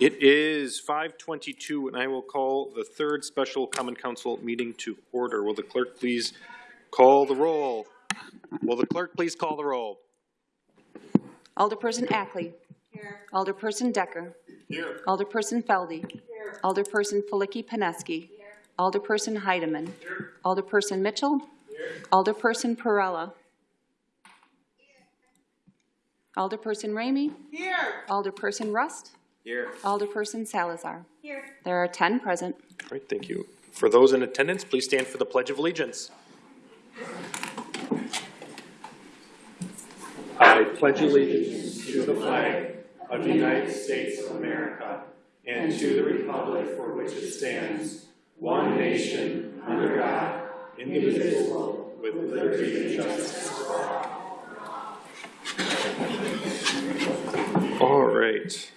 It is 5:22, and I will call the third special common council meeting to order. Will the clerk please call the roll? Will the clerk please call the roll? Alderperson Ackley. Here. Alderperson Decker. Here. Alderperson Felde. Here. Alderperson Filicky Peneski. Here. Alderperson Heidemann. Here. Alderperson Mitchell. Here. Alderperson Perrella. Alderperson Ramey. Here. Alderperson Rust. Here. Alderperson Salazar. Here. There are 10 present. All right, thank you. For those in attendance, please stand for the Pledge of Allegiance. I pledge allegiance to the flag of the United States of America and to the republic for which it stands, one nation, under God, indivisible, with liberty and justice for all. All right.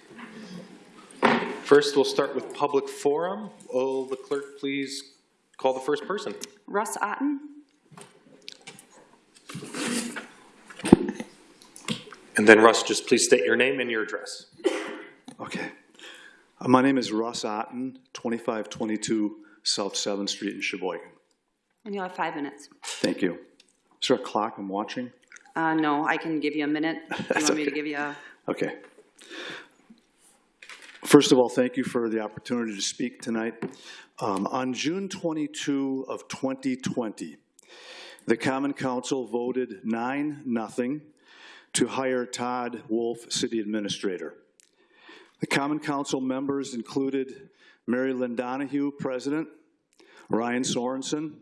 First, we'll start with public forum. Will the clerk please call the first person? Russ Otten. And then Russ, just please state your name and your address. Okay. Uh, My name is Russ Otten, 2522 South 7th Street in Sheboygan. And you'll have five minutes. Thank you. Is there a clock I'm watching? Uh, no, I can give you a minute. You That's want me to give you a, Okay. First of all, thank you for the opportunity to speak tonight. Um, On June 22 of 2020, the Common Council voted 9-0 to hire Todd Wolf, City Administrator. The Common Council members included Mary Lynn Donahue, President, Ryan Sorenson,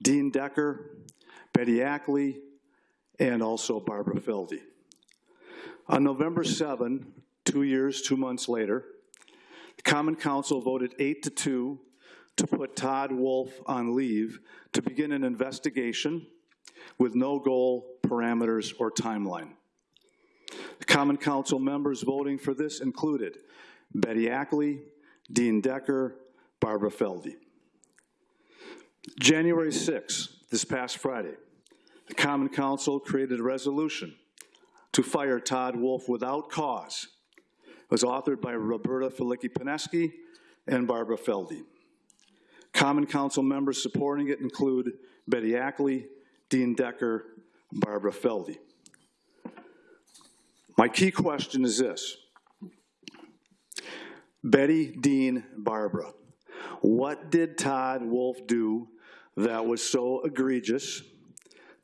Dean Decker, Betty Ackley, and also Barbara Felde. On November 7, two years, two months later, the Common Council voted eight to two to put Todd Wolf on leave to begin an investigation with no goal, parameters, or timeline. The Common Council members voting for this included Betty Ackley, Dean Decker, Barbara Felde. January 6, this past Friday, the Common Council created a resolution to fire Todd Wolf without cause. Was authored by Roberta Filicky Peneski and Barbara Felde. Common Council members supporting it include Betty Ackley, Dean Decker, Barbara Felde. My key question is this. Betty, Dean, Barbara, what did Todd Wolf do that was so egregious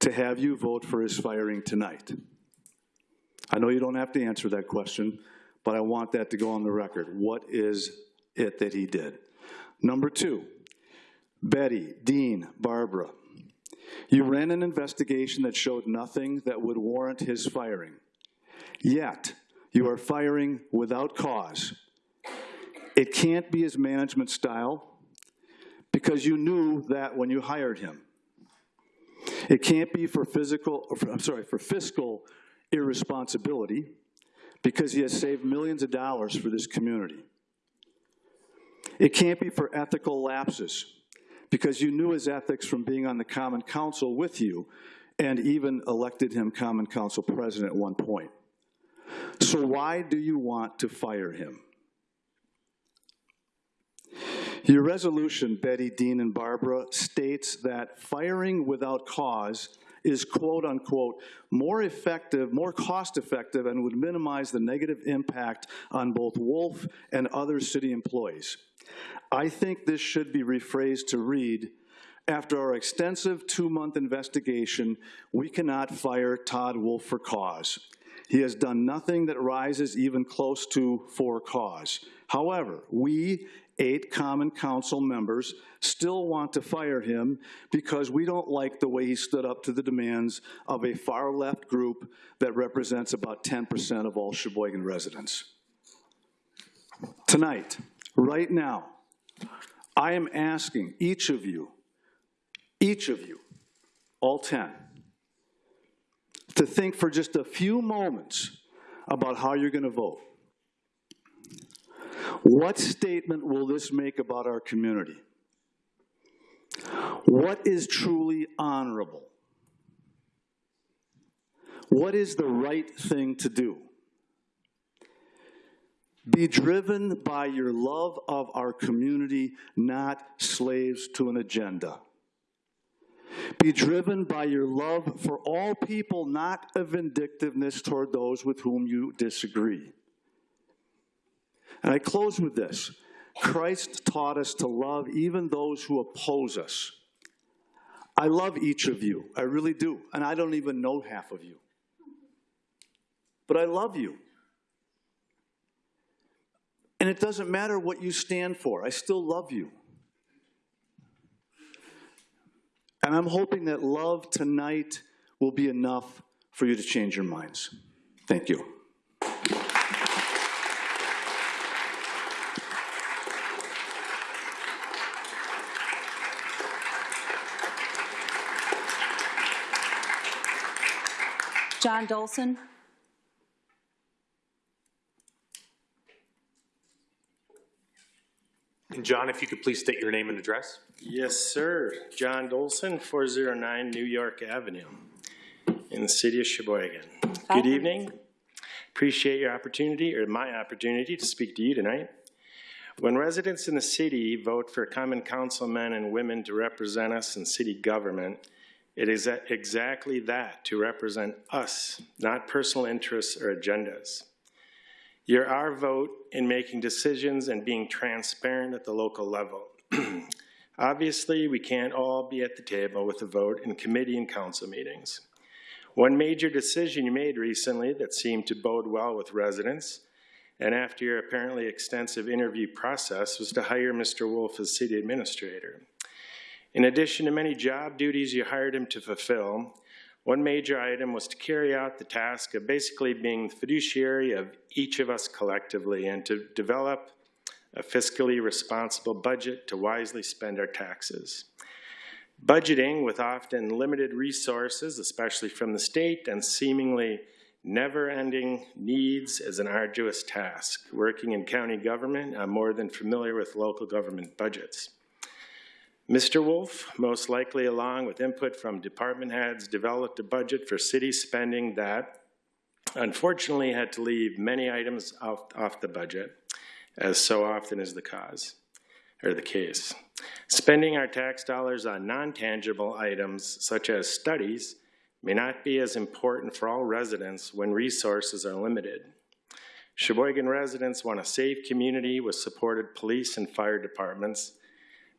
to have you vote for his firing tonight? I know you don't have to answer that question, but I want that to go on the record. What is it that he did? Number two, Betty, Dean, Barbara, you ran an investigation that showed nothing that would warrant his firing. Yet, you are firing without cause. It can't be his management style because you knew that when you hired him. It can't be for physical, I'm sorry, for fiscal irresponsibility because he has saved millions of dollars for this community. It can't be for ethical lapses because you knew his ethics from being on the Common Council with you and even elected him Common Council President at one point. So why do you want to fire him? Your resolution, Betty, Dean, and Barbara, states that firing without cause is quote unquote more effective, more cost effective, and would minimize the negative impact on both Wolf and other city employees. I think this should be rephrased to read, after our extensive two-month investigation, we cannot fire Todd Wolf for cause. He has done nothing that rises even close to for cause. However, we, eight common council members, still want to fire him because we don't like the way he stood up to the demands of a far-left group that represents about 10% of all Sheboygan residents. Tonight, right now, I am asking each of you, each of you, all 10, to think for just a few moments about how you're going to vote. What statement will this make about our community? What is truly honorable? What is the right thing to do? Be driven by your love of our community, not slaves to an agenda. Be driven by your love for all people, not a vindictiveness toward those with whom you disagree. And I close with this. Christ taught us to love even those who oppose us. I love each of you. I really do. And I don't even know half of you. But I love you. And it doesn't matter what you stand for, I still love you. And I'm hoping that love tonight will be enough for you to change your minds. Thank you. John Dolson? And John, if you could please state your name and address? Yes, sir. John Dolson, 409 New York Avenue, in the city of Sheboygan. Hi. Good evening. Appreciate your opportunity, or my opportunity, to speak to you tonight. When residents in the city vote for common councilmen and women to represent us in city government, it is exactly that, to represent us, not personal interests or agendas. You're our vote in making decisions and being transparent at the local level. Obviously, we can't all be at the table with a vote in committee and council meetings. One major decision you made recently that seemed to bode well with residents, and after your apparently extensive interview process, was to hire Mr. Wolf as city administrator. In addition to many job duties you hired him to fulfill, one major item was to carry out the task of basically being the fiduciary of each of us collectively and to develop a fiscally responsible budget to wisely spend our taxes. Budgeting with often limited resources, especially from the state, and seemingly never-ending needs is an arduous task. Working in county government, I'm more than familiar with local government budgets. Mr. Wolf, most likely along with input from department heads, developed a budget for city spending that unfortunately had to leave many items off, off the budget, as so often is the cause, or the case. Spending our tax dollars on non-tangible items such as studies may not be as important for all residents when resources are limited. Sheboygan residents want a safe community with supported police and fire departments,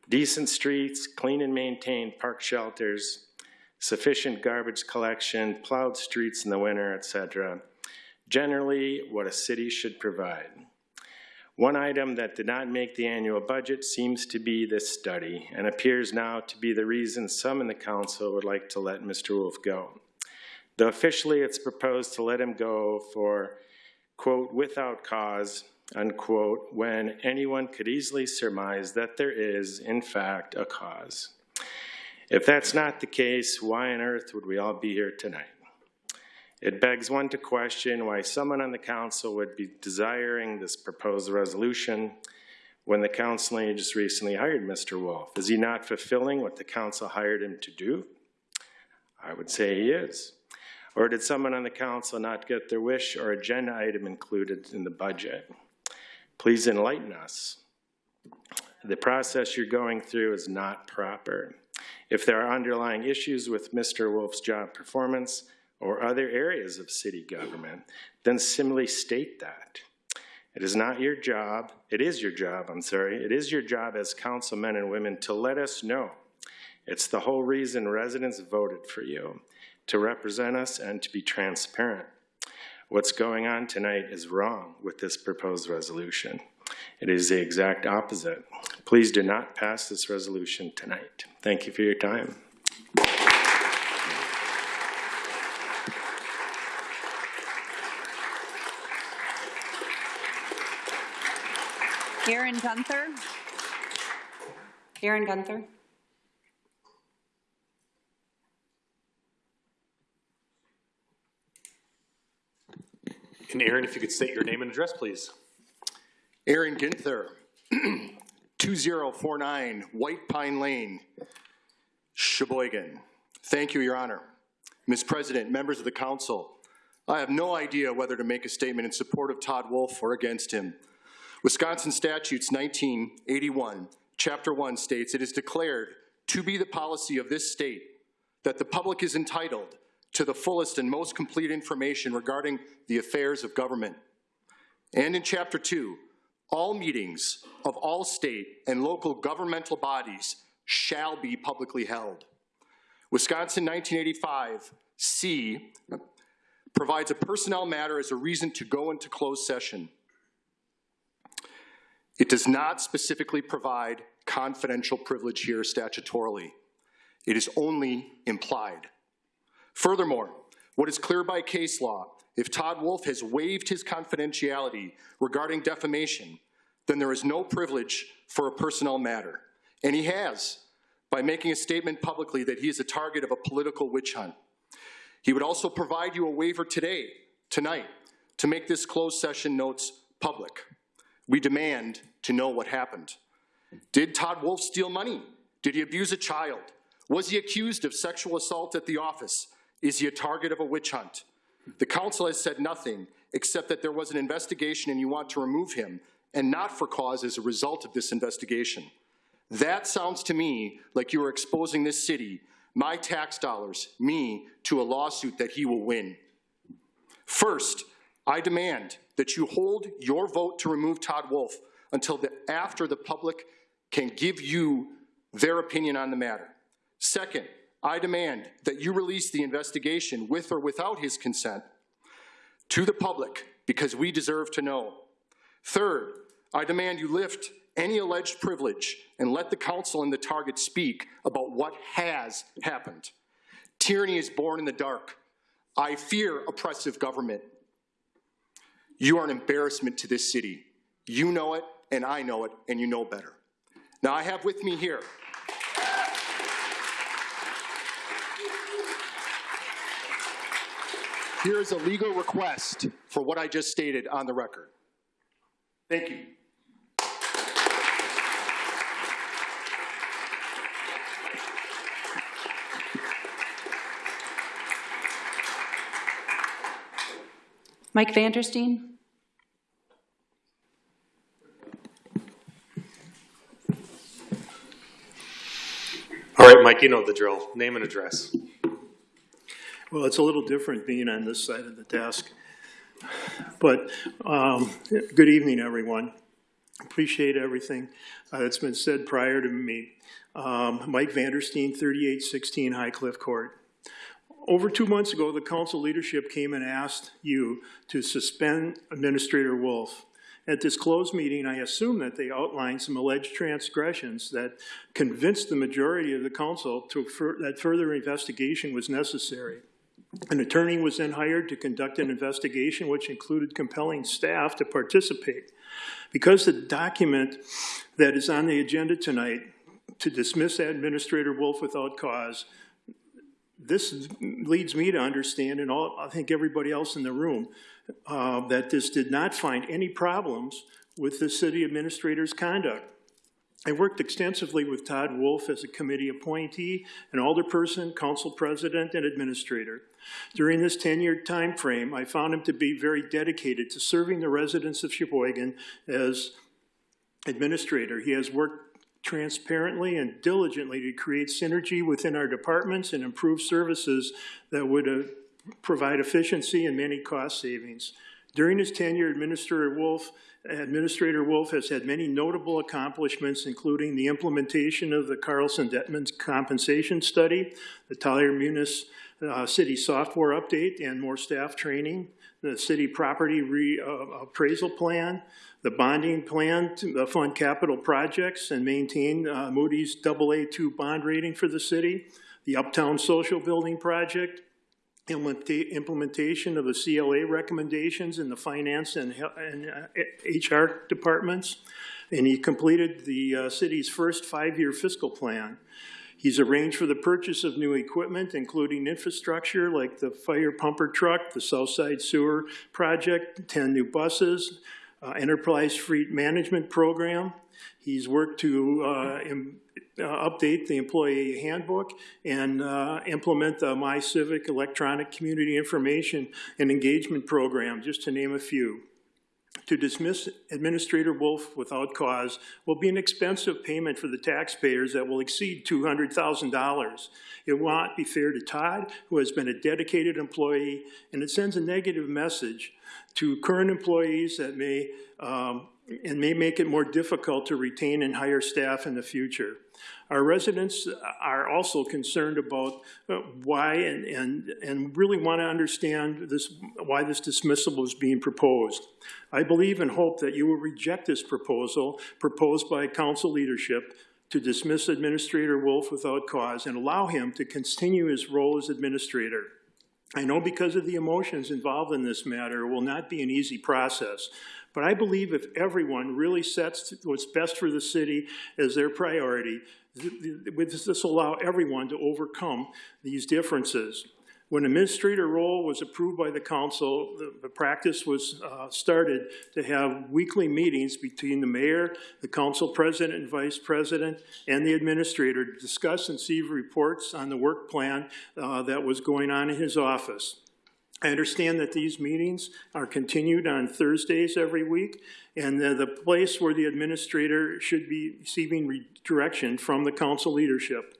decent streets, clean and maintained park shelters, sufficient garbage collection, plowed streets in the winter, etc. Generally, what a city should provide. One item that did not make the annual budget seems to be this study and appears now to be the reason some in the council would like to let Mr. Wolf go. Though officially it's proposed to let him go for, quote, without cause, unquote, when anyone could easily surmise that there is, in fact, a cause. If that's not the case, why on earth would we all be here tonight? It begs one to question why someone on the council would be desiring this proposed resolution when the council just recently hired Mr. Wolf. Is he not fulfilling what the council hired him to do? I would say he is. Or did someone on the council not get their wish or agenda item included in the budget? Please enlighten us. The process you're going through is not proper. If there are underlying issues with Mr. Wolf's job performance or other areas of city government, then simply state that. It is not your job, it is your job, I'm sorry, it is your job as councilmen and women to let us know. It's the whole reason residents voted for you, to represent us and to be transparent. What's going on tonight is wrong with this proposed resolution. It is the exact opposite. Please do not pass this resolution tonight. Thank you for your time. Aaron Gunther? Aaron Gunther? And Aaron, if you could state your name and address, please? Aaron Ginther, 2049 White Pine Lane, Sheboygan. Thank you, Your Honor. Ms. President, members of the council, I have no idea whether to make a statement in support of Todd Wolf or against him. Wisconsin statutes 1981, chapter 1 states, "It is declared to be the policy of this state that the public is entitled to the fullest and most complete information regarding the affairs of government." And in chapter 2, all meetings of all state and local governmental bodies shall be publicly held. Wisconsin 1985 C provides a personnel matter as a reason to go into closed session. It does not specifically provide confidential privilege here statutorily. It is only implied. Furthermore, what is clear by case law, if Todd Wolf has waived his confidentiality regarding defamation, then there is no privilege for a personnel matter. And he has, by making a statement publicly that he is a target of a political witch hunt. He would also provide you a waiver today, tonight, to make this closed session notes public. We demand to know what happened. Did Todd Wolf steal money? Did he abuse a child? Was he accused of sexual assault at the office? Is he a target of a witch hunt? The council has said nothing except that there was an investigation and you want to remove him, and not for cause as a result of this investigation. That sounds to me like you are exposing this city, my tax dollars, me, to a lawsuit that he will win. First, I demand that you hold your vote to remove Todd Wolf until the, after the public can give you their opinion on the matter. Second, I demand that you release the investigation with or without his consent to the public because we deserve to know. Third, I demand you lift any alleged privilege and let the council and the target speak about what has happened. Tyranny is born in the dark. I fear oppressive government. You are an embarrassment to this city. You know it, and I know it, and you know better. Now, I have with me here Here is a legal request for what I just stated on the record. Thank you. Mike Vandersteen? All right, Mike, you know the drill. Name and address. Well, it's a little different being on this side of the desk. But um, good evening, everyone. Appreciate everything uh, that's been said prior to me. Um, Mike Vandersteen, 3816 High Cliff Court. Over two months ago, the council leadership came and asked you to suspend Administrator Wolf. At this closed meeting, I assume that they outlined some alleged transgressions that convinced the majority of the council to, that further investigation was necessary. An attorney was then hired to conduct an investigation which included compelling staff to participate. Because the document that is on the agenda tonight to dismiss Administrator Wolf without cause, this leads me to understand, and all, I think everybody else in the room, uh, that this did not find any problems with the city administrator's conduct. I worked extensively with Todd Wolf as a committee appointee, an alderperson, council president, and administrator. During this 10-year time frame, I found him to be very dedicated to serving the residents of Sheboygan as administrator. He has worked transparently and diligently to create synergy within our departments and improve services that would uh, provide efficiency and many cost savings. During his tenure, Administrator Wolf, Administrator Wolf has had many notable accomplishments, including the implementation of the Carlson Dettmann's compensation study, the Tyler Munis uh, city software update and more staff training, the city property re, uh, appraisal plan, the bonding plan to uh, fund capital projects and maintain uh, Moody's AA2 bond rating for the city, the Uptown Social Building Project, implementation of the CLA recommendations in the finance and, and uh, HR departments, and he completed the uh, city's first five-year fiscal plan. He's arranged for the purchase of new equipment, including infrastructure like the fire pumper truck, the Southside Sewer Project, 10 new buses, uh, Enterprise Fleet Management Program. He's worked to uh, uh, update the employee handbook and uh, implement the My Civic electronic community information and engagement program, just to name a few. to dismiss Administrator Wolf without cause will be an expensive payment for the taxpayers that will exceed $200,000. It will not be fair to Todd, who has been a dedicated employee, and it sends a negative message to current employees that may, um, and may make it more difficult to retain and hire staff in the future. Our residents are also concerned about uh, why and, and, and really want to understand this, why this dismissal is being proposed. I believe and hope that you will reject this proposal proposed by council leadership to dismiss Administrator Wolf without cause and allow him to continue his role as administrator. I know because of the emotions involved in this matter, it will not be an easy process. But I believe if everyone really sets what's best for the city as their priority, th- th- this will allow everyone to overcome these differences. When administrator role was approved by the council, the, the practice was uh, started to have weekly meetings between the mayor, the council president and vice president, and the administrator to discuss and see reports on the work plan uh, that was going on in his office. I understand that these meetings are continued on Thursdays every week, and the place where the administrator should be receiving direction from the council leadership.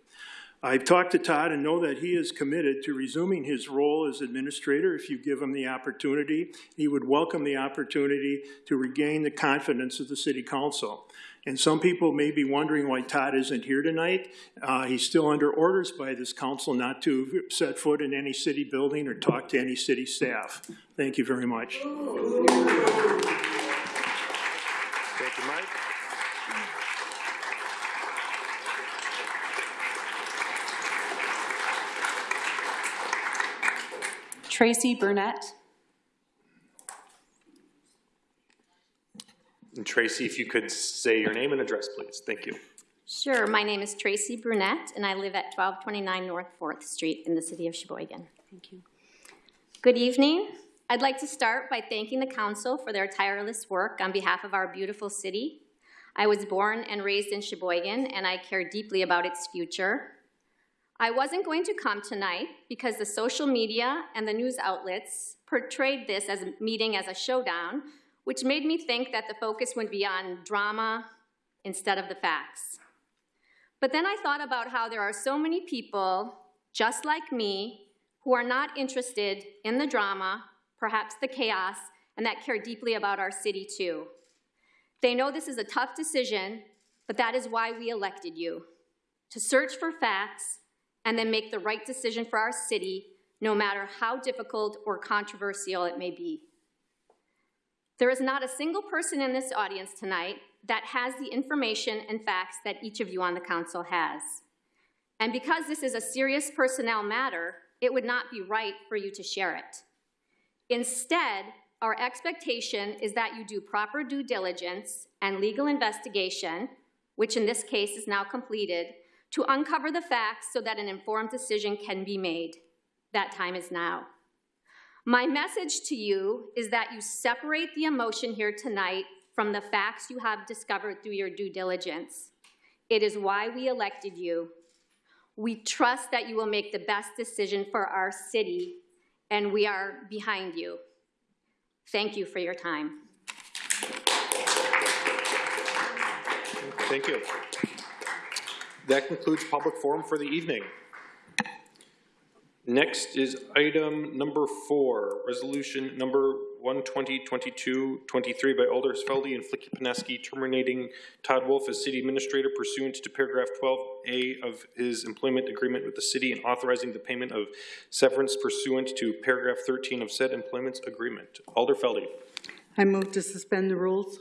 I've talked to Todd and know that he is committed to resuming his role as administrator if you give him the opportunity. He would welcome the opportunity to regain the confidence of the city council. And some people may be wondering why Todd isn't here tonight. Uh, he's still under orders by this council not to set foot in any city building or talk to any city staff. Thank you very much. Thank you, Mike. Tracy Burnett. And Tracy, if you could say your name and address, please. Thank you. Sure, my name is Tracy Brunette, and I live at 1229 North 4th Street in the city of Sheboygan. Thank you. Good evening. I'd like to start by thanking the council for their tireless work on behalf of our beautiful city. I was born and raised in Sheboygan, and I care deeply about its future. I wasn't going to come tonight because the social media and the news outlets portrayed this as a meeting as a showdown, which made me think that the focus would be on drama instead of the facts. But then I thought about how there are so many people, just like me, who are not interested in the drama, perhaps the chaos, and that care deeply about our city too. They know this is a tough decision, but that is why we elected you to search for facts and then make the right decision for our city, no matter how difficult or controversial it may be. There is not a single person in this audience tonight that has the information and facts that each of you on the council has. And because this is a serious personnel matter, it would not be right for you to share it. Instead, our expectation is that you do proper due diligence and legal investigation, which in this case is now completed, to uncover the facts so that an informed decision can be made. That time is now. My message to you is that you separate the emotion here tonight from the facts you have discovered through your due diligence. It is why we elected you. We trust that you will make the best decision for our city, and we are behind you. Thank you for your time. Thank you. That concludes public forum for the evening. Next is item number four, resolution number 1202223 by Alders Felde and Filicky Peneski terminating Todd Wolf as city administrator pursuant to paragraph 12A of his employment agreement with the city and authorizing the payment of severance pursuant to paragraph 13 of said employment agreement. Alder Felde. I move to suspend the rules.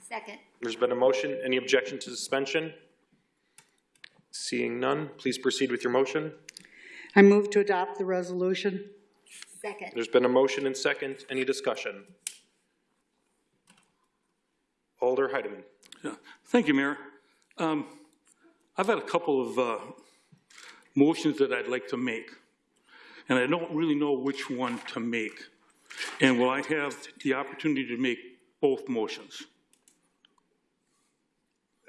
Second. There's been a motion. Any objection to suspension? Seeing none, please proceed with your motion. I move to adopt the resolution. Second. There's been a motion and second. Any discussion? Alder Heidemann. Yeah, Thank you, Mayor. Um, I've had a couple of uh, motions that I'd like to make, and I don't really know which one to make. And will I have the opportunity to make both motions?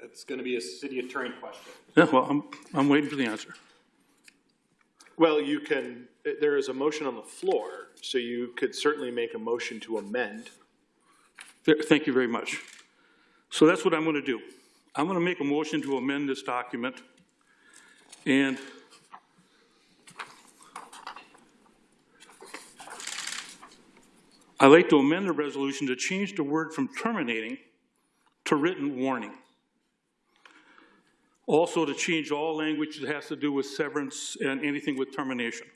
It's going to be a city attorney question. Yeah, well, I'm, I'm waiting for the answer. Well, you can, there is a motion on the floor, so you could certainly make a motion to amend Thank you very much. So that's what I'm going to do. I'm going to make a motion to amend this document, and I'd like to amend the resolution to change the word from terminating to written warning. Also to change all language that has to do with severance and anything with termination.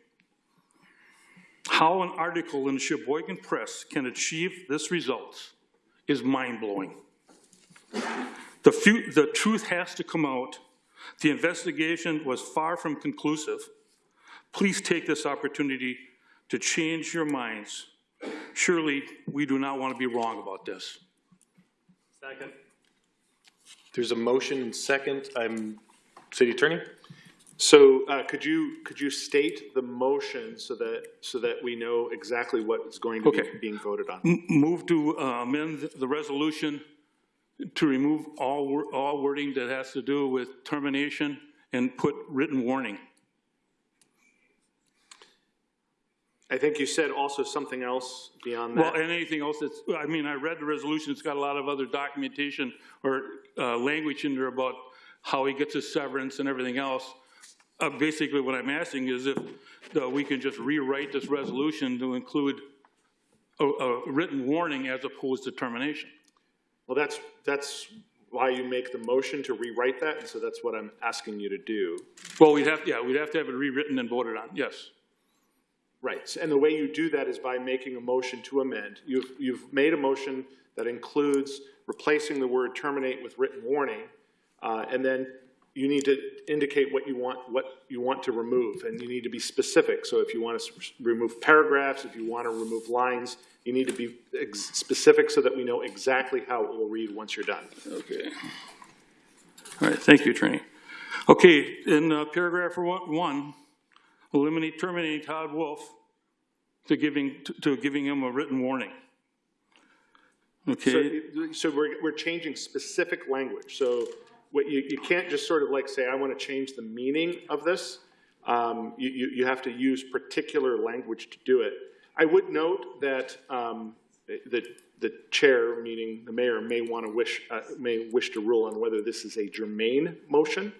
How an article in the Sheboygan Press can achieve this result is mind-blowing. The, the truth has to come out. The investigation was far from conclusive. Please take this opportunity to change your minds. Surely, we do not want to be wrong about this. Second. There's a motion and second. I'm city attorney. So uh, could you, could you state the motion so that, so that we know exactly what is going to be Okay. being voted on? M- Move to uh, amend the resolution to remove all, all wording that has to do with termination and put written warning. I think you said also something else beyond that. Well, and anything else that's, I mean, I read the resolution, it's got a lot of other documentation or uh, language in there about how he gets his severance and everything else. Uh, Basically, what I'm asking is if uh, we can just rewrite this resolution to include a, a written warning as opposed to termination. Well, that's, that's why you make the motion to rewrite that, and so that's what I'm asking you to do. Well, we'd have, yeah, we'd have to have it rewritten and voted on, yes. Right, and the way you do that is by making a motion to amend. You've, you've made a motion that includes replacing the word terminate with written warning, uh, and then you need to indicate what you want, what you want to remove, and you need to be specific. So if you want to remove paragraphs, if you want to remove lines, you need to be specific so that we know exactly how it will read once you're done. Okay. All right, thank you, Attorney. Okay, in uh, paragraph one, eliminate terminating Todd Wolf to giving, to- to giving him a written warning. Okay, So, so we're, we're changing specific language. So what you, you can't just sort of like say, I want to change the meaning of this. Um, you, you, you have to use particular language to do it. I would note that, um, the, the chair, meaning the mayor, may want to wish, uh, may wish to rule on whether this is a germane motion.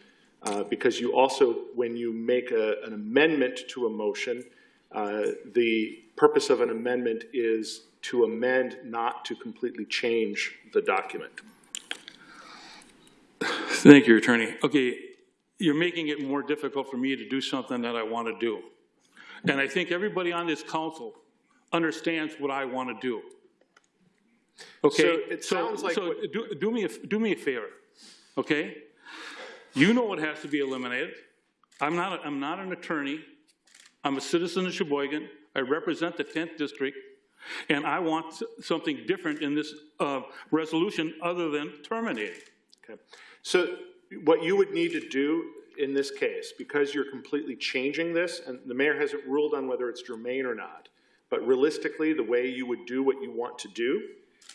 Uh, because you also, when you make a, an amendment to a motion, uh, the purpose of an amendment is to amend, not to completely change the document. thank you, Attorney. Okay, you're making it more difficult for me to do something that I want to do. And I think everybody on this council understands what I want to do. Okay? So it sounds like So do, do me, a do me a favor, okay? You know what has to be eliminated. I'm not, a- I'm not an attorney. I'm a citizen of Sheboygan. I represent the 10th district, and I want something different in this uh, resolution other than terminating. Okay. So what you would need to do in this case, because you're completely changing this, and the mayor hasn't ruled on whether it's germane or not, but realistically, the way you would do what you want to do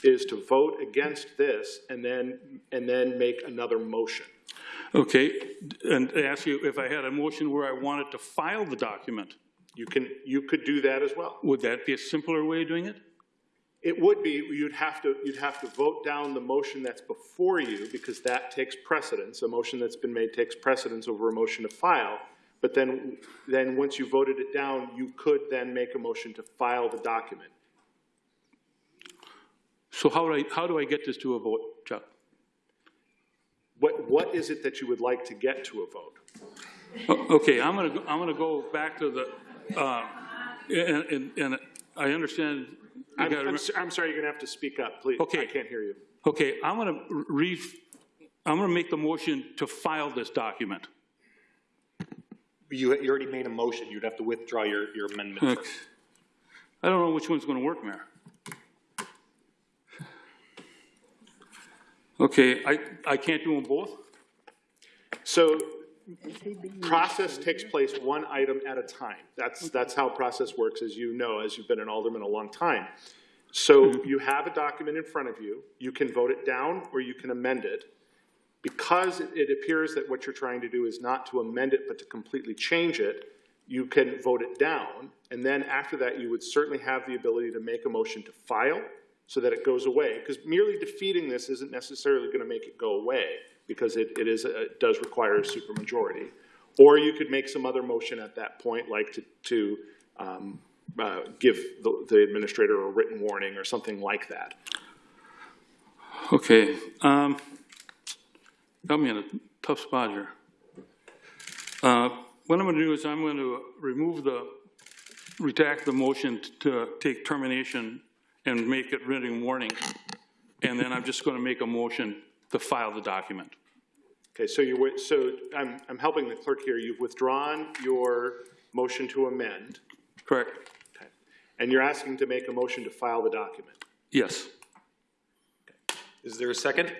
is to vote against this and then, and then make another motion. Okay, and ask you if I had a motion where I wanted to file the document, You can, you could do that as well. would that be a simpler way of doing it? It would be, you'd have to, you'd have to vote down the motion that's before you, because that takes precedence. A motion that's been made takes precedence over a motion to file. But then, then once you voted it down, you could then make a motion to file the document. So how do I, how do I get this to a vote, Chuck? What, what is it that you would like to get to a vote? Okay, I'm gonna, go- I'm gonna go back to the, uh, and, and, and I understand. I'm, gotta I'm, re- s- I'm sorry, you're gonna have to speak up, please. Okay. I can't hear you. Okay, I'm gonna re, I'm gonna make the motion to file this document. You, you already made a motion, you'd have to withdraw your, your amendment first. I don't know which one's gonna work, Mayor. Okay, I, I can't do them both? So process takes place one item at a time. That's, that's how process works, as you know, as you've been an alderman a long time. So mm-hmm. you have a document in front of you, you can vote it down or you can amend it. Because it- it appears that what you're trying to do is not to amend it, but to completely change it, you can vote it down. And then after that, you would certainly have the ability to make a motion to file so that it goes away, because merely defeating this isn't necessarily going to make it go away, because it, it is, a- it does require a supermajority. Or you could make some other motion at that point, like to, to um, uh, give the, the administrator a written warning or something like that. Okay, um, got me in a tough spot here. Uh, what I'm gonna do is I'm gonna remove the, redact the motion to take termination and make it written warning. And then I'm just gonna make a motion to file the document. Okay, so wi- so I'm, I'm helping the clerk here. You've withdrawn your motion to amend, Correct? okay, and you're asking to make a motion to file the document. Yes. Is there a second?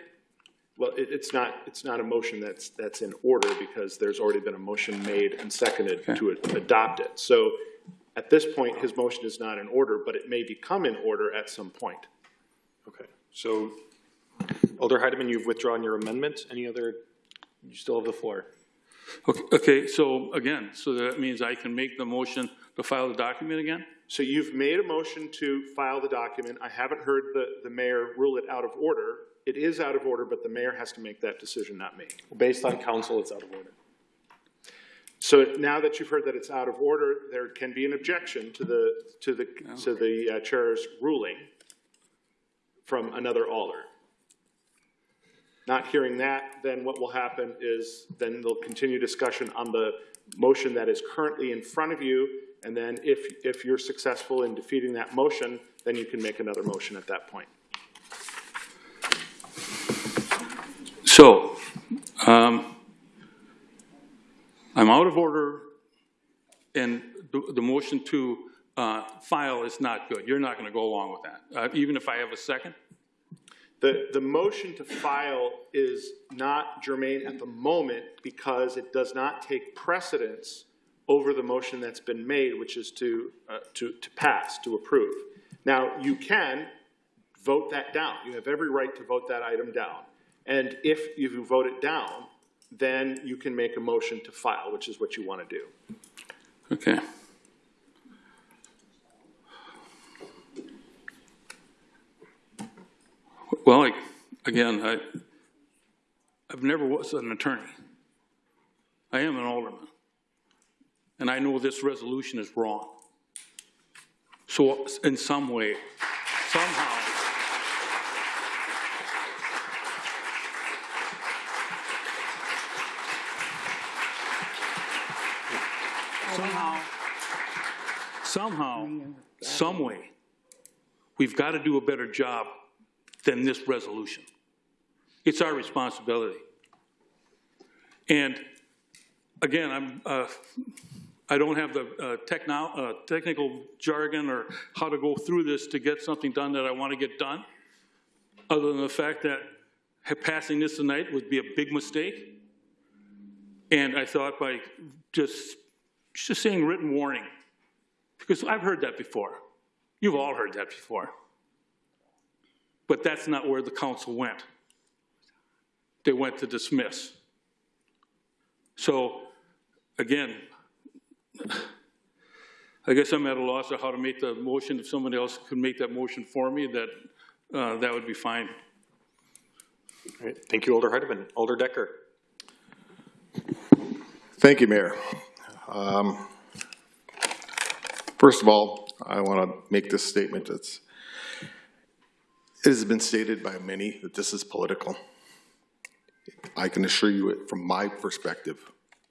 Well, it, it's not, it's not a motion that's, that's in order because there's already been a motion made and seconded to adopt it. So at this point, his motion is not in order, but it may become in order at some point. Okay, so Alder Heidemann, you've withdrawn your amendment. Any other, you still have the floor. Okay, okay, so again, so that means I can make the motion to file the document again? So you've made a motion to file the document. I haven't heard the, the mayor rule it out of order. It is out of order, but the mayor has to make that decision, not me. Based on council, it's out of order. So now that you've heard that it's out of order, there can be an objection to the, to the, to the uh, chair's ruling from another alder. Not hearing that, then what will happen is, then they'll continue discussion on the motion that is currently in front of you, and then if, if you're successful in defeating that motion, then you can make another motion at that point. So, um, I'm out of order, and the, the motion to, uh, file is not good. You're not gonna go along with that, uh, even if I have a second? The, the motion to file is not germane at the moment because it does not take precedence over the motion that's been made, which is to, uh, to, to pass, to approve. Now, you can vote that down. You have every right to vote that item down. And if you vote it down, then you can make a motion to file, which is what you want to do. Okay. Well, I, again, I, I've never was an attorney. I am an alderman. And I know this resolution is wrong. So in some way, somehow, somehow, some way, we've got to do a better job than this resolution. It's our responsibility. And again, I'm, uh, I don't have the uh, uh, technical jargon or how to go through this to get something done that I want to get done, other than the fact that passing this tonight would be a big mistake. And I thought by just, just saying written warning, because I've heard that before. You've all heard that before. But that's not where the council went. They went to dismiss. So, again, I guess I'm at a loss of how to make the motion. If somebody else could make that motion for me, that, uh, that would be fine. All right, thank you, Alder Heidemann. Alder Decker. Thank you, Mayor. Um, First of all, I want to make this statement. It's, it has been stated by many that this is political. I can assure you it from my perspective,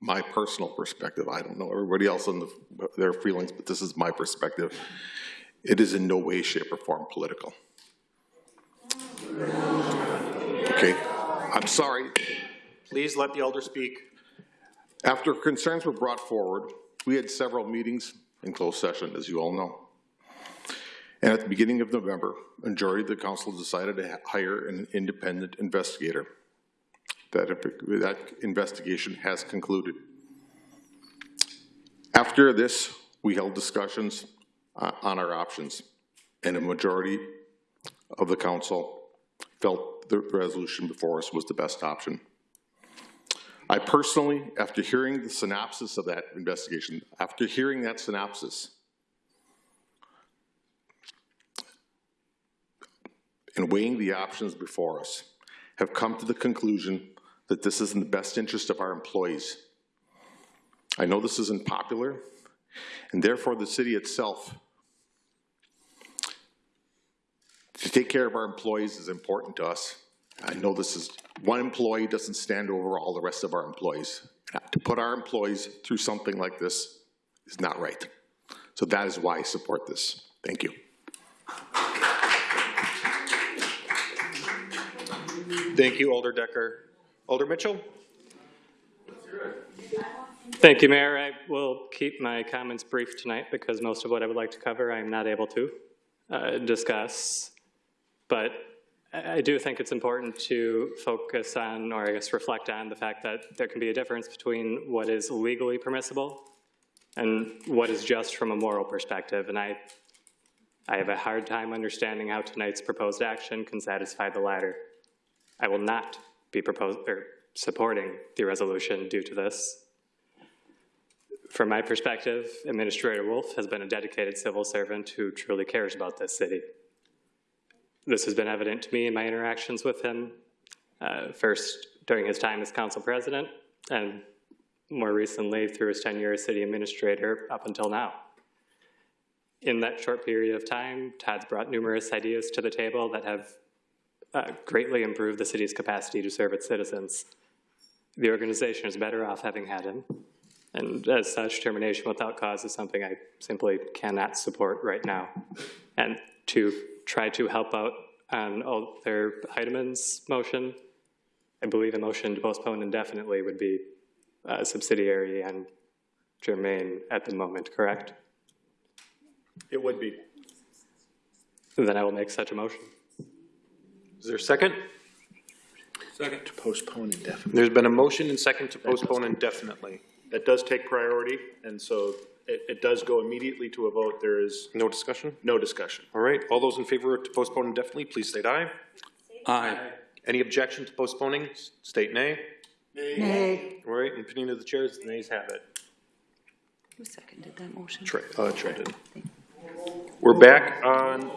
my personal perspective. I don't know everybody else and the- their feelings, but this is my perspective. It is in no way, shape, or form political. Okay, I'm sorry. Please let the elder speak. After concerns were brought forward, we had several meetings in closed session, as you all know. And at the beginning of November, a majority of the council decided to hire an independent investigator. That, that investigation has concluded. After this, we held discussions uh, on our options, and a majority of the council felt the resolution before us was the best option. I personally, after hearing the synopsis of that investigation, after hearing that synopsis, and weighing the options before us, have come to the conclusion that this is in the best interest of our employees. I know this isn't popular, and therefore the city itself, to take care of our employees is important to us. I know this is, one employee doesn't stand over all the rest of our employees. To put our employees through something like this is not right. So that is why I support this. Thank you. Thank you, Alder Decker. Alder Mitchell? Thank you, Mayor. I will keep my comments brief tonight because most of what I would like to cover I am not able to uh, discuss. But I do think it's important to focus on, or I guess reflect on, the fact that there can be a difference between what is legally permissible and what is just from a moral perspective. And I, I have a hard time understanding how tonight's proposed action can satisfy the latter. I will not be proposed, or supporting the resolution due to this. From my perspective, Administrator Wolf has been a dedicated civil servant who truly cares about this city. This has been evident to me in my interactions with him, uh, first during his time as council president, and more recently through his tenure as city administrator up until now. In that short period of time, Todd's brought numerous ideas to the table that have uh, greatly improved the city's capacity to serve its citizens. The organization is better off having had him, and as such, termination without cause is something I simply cannot support right now. And to try to help out on all their Heideman's motion, I believe a motion to postpone indefinitely would be uh, subsidiary and germane at the moment, correct? It would be. Then I will make such a motion. Is there a second? Second. To postpone indefinitely. There's been a motion and second to postpone indefinitely. That does take priority, and so it, it does go immediately to a vote. There is No discussion? no discussion. All right, all those in favor to postpone indefinitely, please state aye. Aye. Any objection to postponing, state nay. Nay. All right, in opinion of the chairs, the nays have it. Who seconded that motion? Trey, uh, Trey did. We're back on,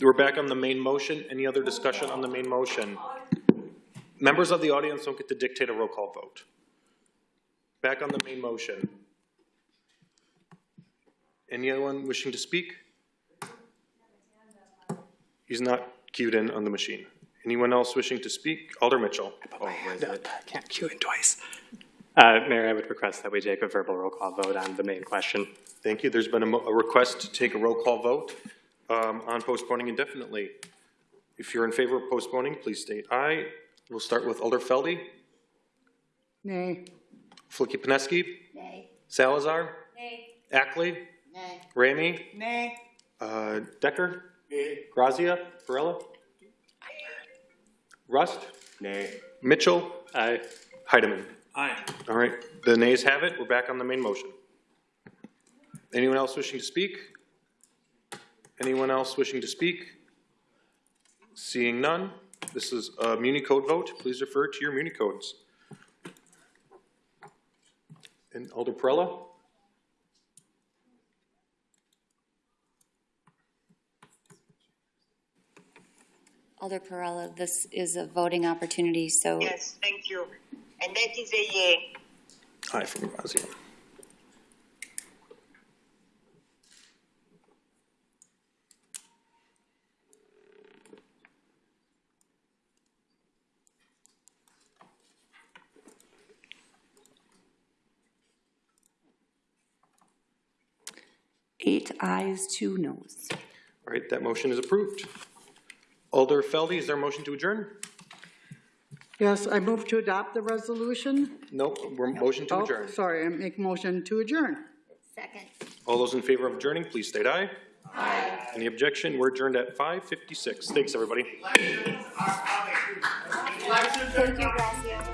we're back on the main motion. Any other discussion on the main motion? Members of the audience don't get to dictate a roll call vote. Back on the main motion. Anyone wishing to speak? He's not queued in on the machine. Anyone else wishing to speak? Alder Mitchell. Can't cue it twice. Uh, Mayor, I would request that we take a verbal roll call vote on the main question. Thank you. There's been a, mo- a request to take a roll call vote um, on postponing indefinitely. If you're in favor of postponing, please state aye. We'll start with Alder Felde, Nay. Filicky Peneski. Salazar. Nay. Ackley. Ramey. Nay. Uh, Decker. Grazia. Varela. Rust. Nay. Mitchell. Aye. Heidemann. Aye. All right, the nays have it. We're back on the main motion. Anyone else wishing to speak? Anyone else wishing to speak? Seeing none, this is a Muni code vote. Please refer to your Muni codes. And Alder Perrella? Alder Perrella, this is a voting opportunity, so Yes, thank you. And that is a yay. Aye from Grazia. Eight ayes, two noes. All right, that motion is approved. Alder Felde, is there a motion to adjourn? Yes, I move to adopt the resolution. Nope, we're motion to Oh, adjourn. Sorry, I make motion to adjourn. Second. All those in favor of adjourning, please state aye. Aye. Any objection? We're adjourned at 5:56. Thanks, everybody. Thank you, Gracia.